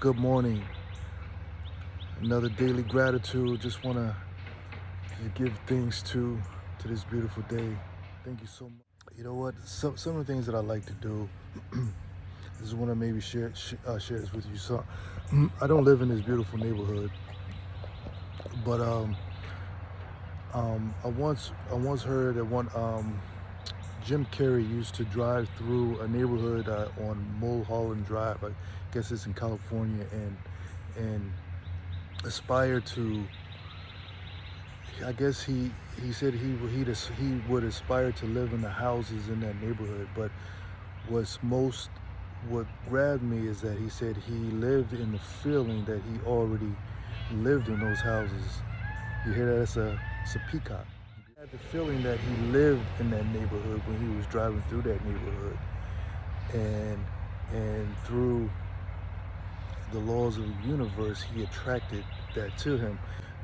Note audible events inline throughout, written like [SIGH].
Good morning. Another daily gratitude. Just want to give thanks to to this beautiful day. Thank you so much. You know what? Some some of the things that I like to do. this is want to maybe share sh uh, share this with you. So, [CLEARS THROAT] I don't live in this beautiful neighborhood, but um, um, I once I once heard that one um, Jim Carrey used to drive through a neighborhood uh, on Mulholland Drive. I guess it's in California, and and aspire to. I guess he he said he he he would aspire to live in the houses in that neighborhood. But what's most what grabbed me is that he said he lived in the feeling that he already lived in those houses. You hear that? It's a it's a peacock. I had the feeling that he lived in that neighborhood when he was driving through that neighborhood. And and through the laws of the universe, he attracted that to him.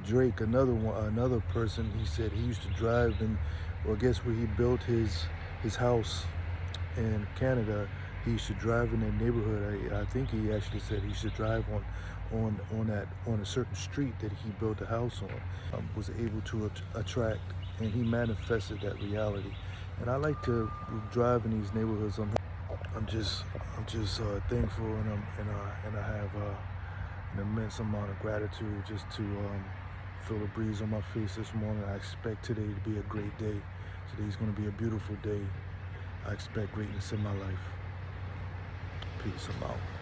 Drake, another one, another person, he said he used to drive in, well, I guess where he built his his house in Canada, he used to drive in that neighborhood. I, I think he actually said he should drive on on on that on a certain street that he built a house on. Um, was able to at attract, and he manifested that reality. And I like to drive in these neighborhoods. I'm, I'm just I'm just uh, thankful, and I'm and, and I have uh, an immense amount of gratitude just to um, feel the breeze on my face this morning. I expect today to be a great day. Today's going to be a beautiful day. I expect greatness in my life. Peace. I'm out.